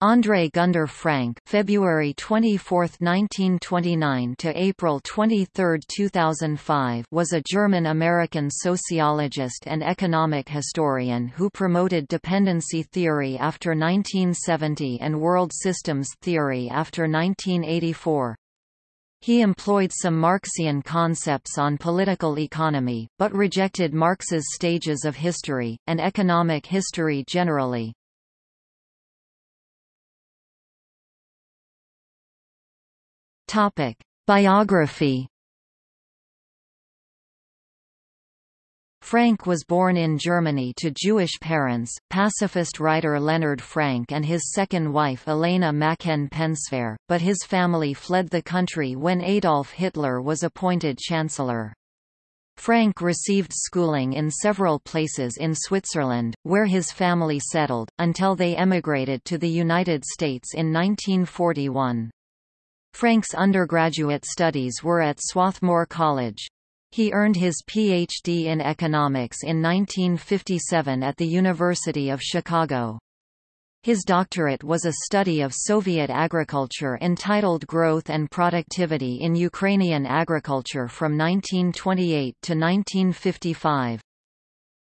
André Gunder Frank (February 24, 1929 to April 23, 2005) was a German-American sociologist and economic historian who promoted dependency theory after 1970 and world systems theory after 1984. He employed some Marxian concepts on political economy, but rejected Marx's stages of history, and economic history generally. Topic: Biography. Frank was born in Germany to Jewish parents, pacifist writer Leonard Frank and his second wife Elena Machen-Pensver, but his family fled the country when Adolf Hitler was appointed chancellor. Frank received schooling in several places in Switzerland, where his family settled, until they emigrated to the United States in 1941. Frank's undergraduate studies were at Swarthmore College. He earned his Ph.D. in economics in 1957 at the University of Chicago. His doctorate was a study of Soviet agriculture entitled Growth and Productivity in Ukrainian Agriculture from 1928 to 1955.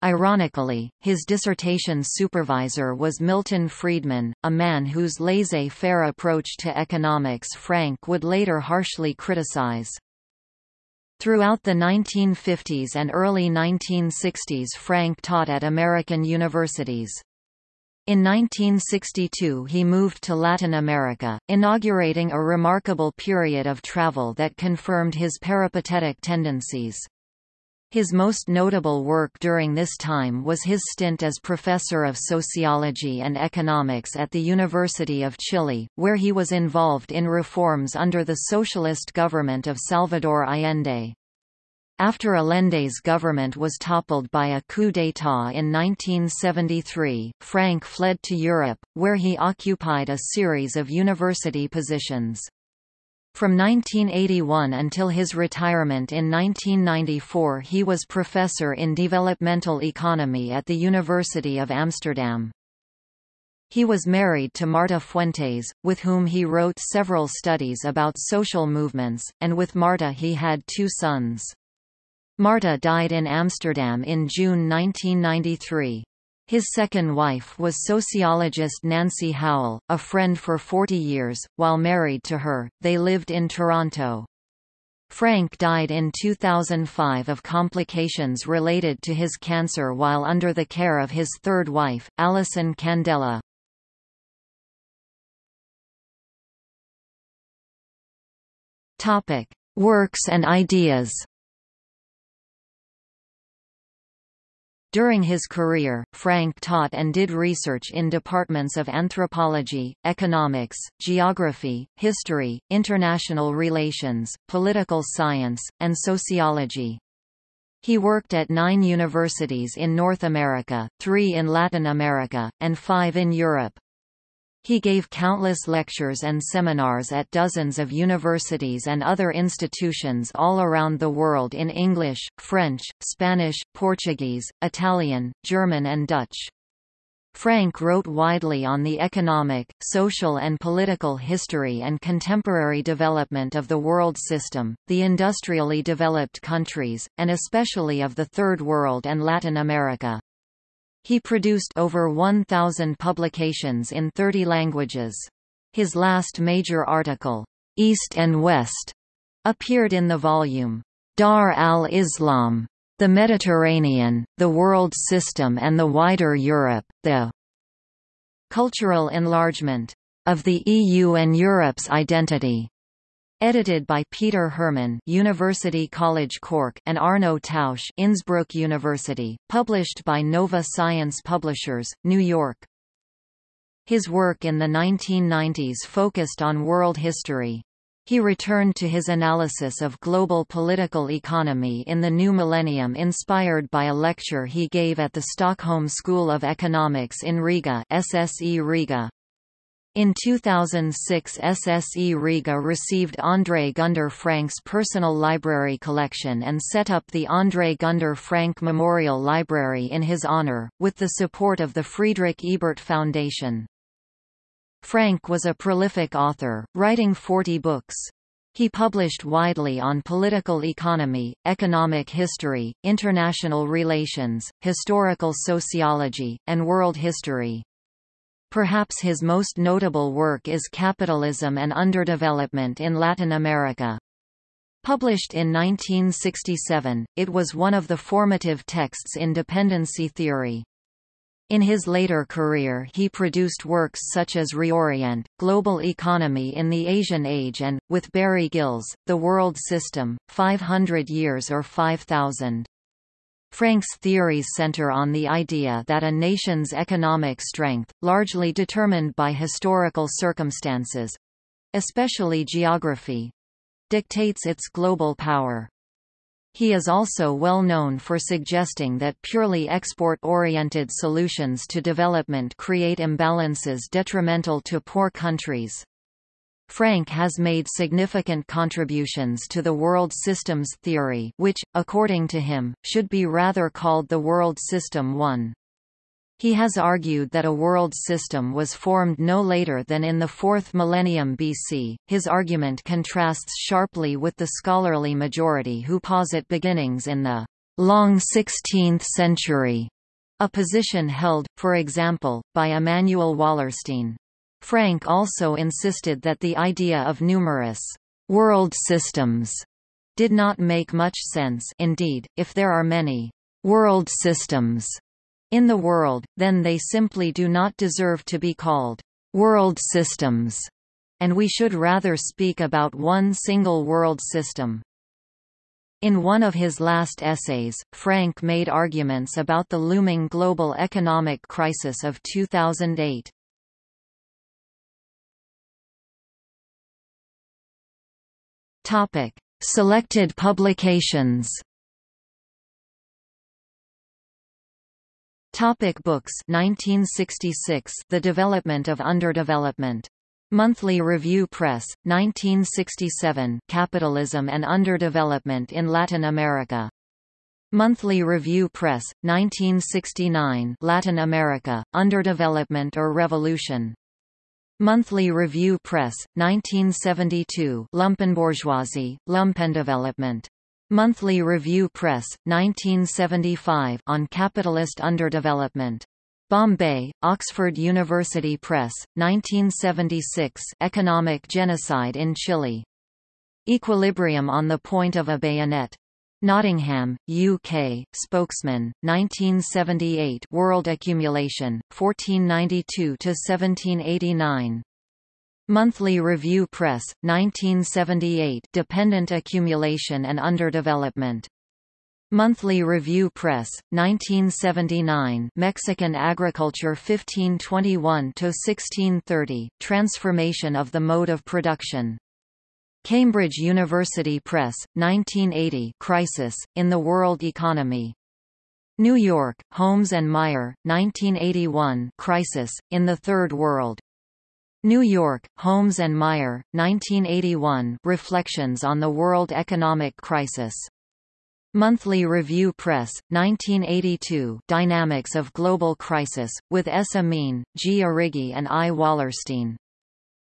Ironically, his dissertation supervisor was Milton Friedman, a man whose laissez-faire approach to economics Frank would later harshly criticize. Throughout the 1950s and early 1960s Frank taught at American universities. In 1962 he moved to Latin America, inaugurating a remarkable period of travel that confirmed his peripatetic tendencies. His most notable work during this time was his stint as professor of sociology and economics at the University of Chile, where he was involved in reforms under the socialist government of Salvador Allende. After Allende's government was toppled by a coup d'état in 1973, Frank fled to Europe, where he occupied a series of university positions. From 1981 until his retirement in 1994 he was professor in developmental economy at the University of Amsterdam. He was married to Marta Fuentes, with whom he wrote several studies about social movements, and with Marta he had two sons. Marta died in Amsterdam in June 1993. His second wife was sociologist Nancy Howell, a friend for 40 years. While married to her, they lived in Toronto. Frank died in 2005 of complications related to his cancer while under the care of his third wife, Alison Candela. Topic: Works and ideas. During his career, Frank taught and did research in departments of anthropology, economics, geography, history, international relations, political science, and sociology. He worked at nine universities in North America, three in Latin America, and five in Europe. He gave countless lectures and seminars at dozens of universities and other institutions all around the world in English, French, Spanish, Portuguese, Italian, German and Dutch. Frank wrote widely on the economic, social and political history and contemporary development of the world system, the industrially developed countries, and especially of the Third World and Latin America. He produced over 1,000 publications in 30 languages. His last major article, East and West, appeared in the volume, Dar al-Islam, The Mediterranean, the World System and the Wider Europe, the Cultural Enlargement of the EU and Europe's Identity, Edited by Peter Herrmann, University College Cork and Arno Tausch Innsbruck University, published by Nova Science Publishers, New York. His work in the 1990s focused on world history. He returned to his analysis of global political economy in the new millennium inspired by a lecture he gave at the Stockholm School of Economics in Riga SSE Riga. In 2006 SSE Riga received André Gunder Frank's personal library collection and set up the André Gunder Frank Memorial Library in his honor, with the support of the Friedrich Ebert Foundation. Frank was a prolific author, writing 40 books. He published widely on political economy, economic history, international relations, historical sociology, and world history. Perhaps his most notable work is Capitalism and Underdevelopment in Latin America. Published in 1967, it was one of the formative texts in dependency theory. In his later career he produced works such as Reorient, Global Economy in the Asian Age and, with Barry Gills, The World System, 500 Years or 5000. Frank's theories center on the idea that a nation's economic strength, largely determined by historical circumstances—especially geography—dictates its global power. He is also well known for suggesting that purely export-oriented solutions to development create imbalances detrimental to poor countries. Frank has made significant contributions to the world systems theory which, according to him, should be rather called the World System 1. He has argued that a world system was formed no later than in the 4th millennium BC. His argument contrasts sharply with the scholarly majority who posit beginnings in the long 16th century, a position held, for example, by Immanuel Wallerstein. Frank also insisted that the idea of numerous world systems did not make much sense indeed, if there are many world systems in the world, then they simply do not deserve to be called world systems, and we should rather speak about one single world system. In one of his last essays, Frank made arguments about the looming global economic crisis of 2008. Topic: Selected publications Topic books 1966 The Development of Underdevelopment. Monthly Review Press, 1967 Capitalism and Underdevelopment in Latin America. Monthly Review Press, 1969 Latin America, Underdevelopment or Revolution. Monthly Review Press, 1972 Lumpenbourgeoisie, Lumpendevelopment. Monthly Review Press, 1975 on capitalist underdevelopment. Bombay, Oxford University Press, 1976 Economic Genocide in Chile. Equilibrium on the Point of a Bayonet. Nottingham, UK, Spokesman, 1978 World Accumulation, 1492–1789 Monthly Review Press, 1978 Dependent Accumulation and Underdevelopment. Monthly Review Press, 1979 Mexican Agriculture 1521–1630, Transformation of the Mode of Production. Cambridge University Press, 1980 Crisis, in the World Economy. New York, Holmes and Meier, 1981 Crisis, in the Third World. New York, Holmes and Meier, 1981 Reflections on the World Economic Crisis. Monthly Review Press, 1982 Dynamics of Global Crisis, with S. Amin, G. Arrighi and I. Wallerstein.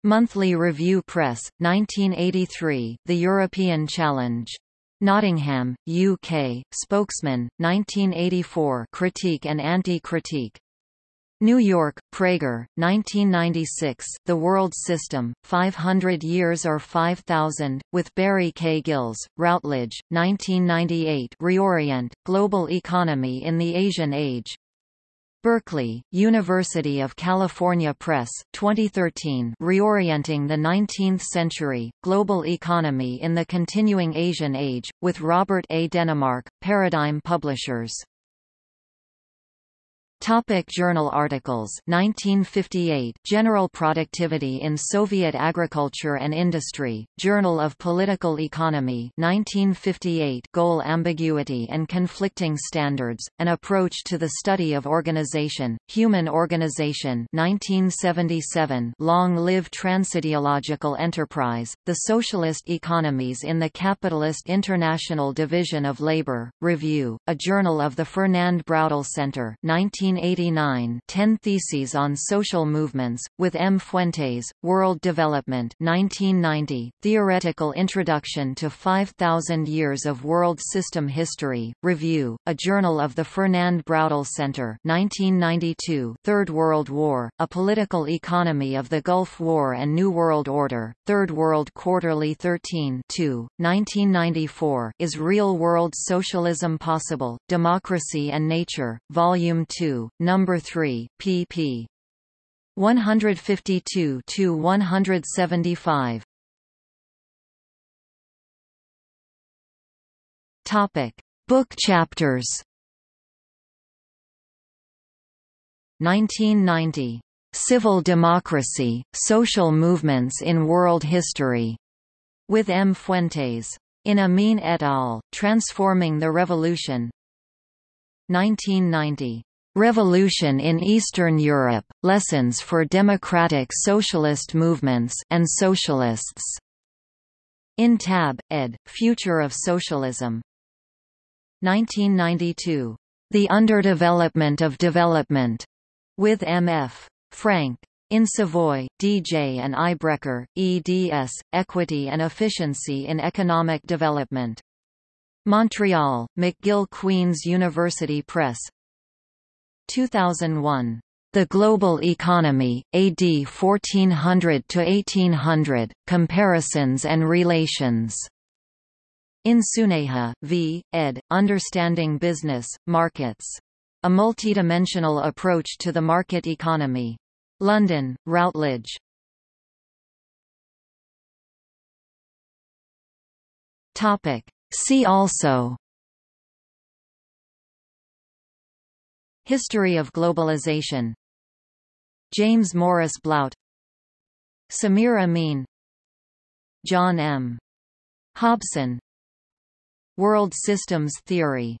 Monthly Review Press, 1983 The European Challenge. Nottingham, UK, Spokesman, 1984 Critique and Anti-Critique. New York, Praeger, 1996 The World System, 500 Years or 5000, with Barry K. Gills, Routledge, 1998 Reorient, Global Economy in the Asian Age. Berkeley, University of California Press, 2013 Reorienting the Nineteenth Century, Global Economy in the Continuing Asian Age, with Robert A. Denemark, Paradigm Publishers. Topic journal articles. 1958 General Productivity in Soviet Agriculture and Industry, Journal of Political Economy. 1958 Goal Ambiguity and Conflicting Standards, An Approach to the Study of Organization, Human Organization. 1977 Long Live Transideological Enterprise, The Socialist Economies in the Capitalist International Division of Labor, Review, a journal of the Fernand Braudel Center. 19 1989 10 Theses on Social Movements, with M. Fuentes, World Development 1990 Theoretical Introduction to 5,000 Years of World System History, Review, a journal of the Fernand Braudel Center 1992 Third World War, A Political Economy of the Gulf War and New World Order, Third World Quarterly 13 2, 1994 Is Real World Socialism Possible? Democracy and Nature, Volume 2, Number 3, pp. 152 to 175. Topic: Book chapters. 1990. Civil Democracy, Social Movements in World History, with M. Fuentes. In Amin et al., Transforming the Revolution 1990. Revolution in Eastern Europe, Lessons for Democratic Socialist Movements and Socialists. In Tabb, ed., Future of Socialism. 1992. The Underdevelopment of Development. With M.F. Frank. In Savoie, D.J. and I. Brecher, eds, Equity and Efficiency in Economic Development. Montreal, McGill Queen's University Press 2001. The Global Economy, AD 1400–1800, Comparisons and Relations. In Suneja, v. ed., Understanding Business, Markets. A Multidimensional Approach to the Market Economy. London, Routledge. Topic. See also History of globalization. James Morris Blaut Samir Amin. John M. Hobson. World Systems Theory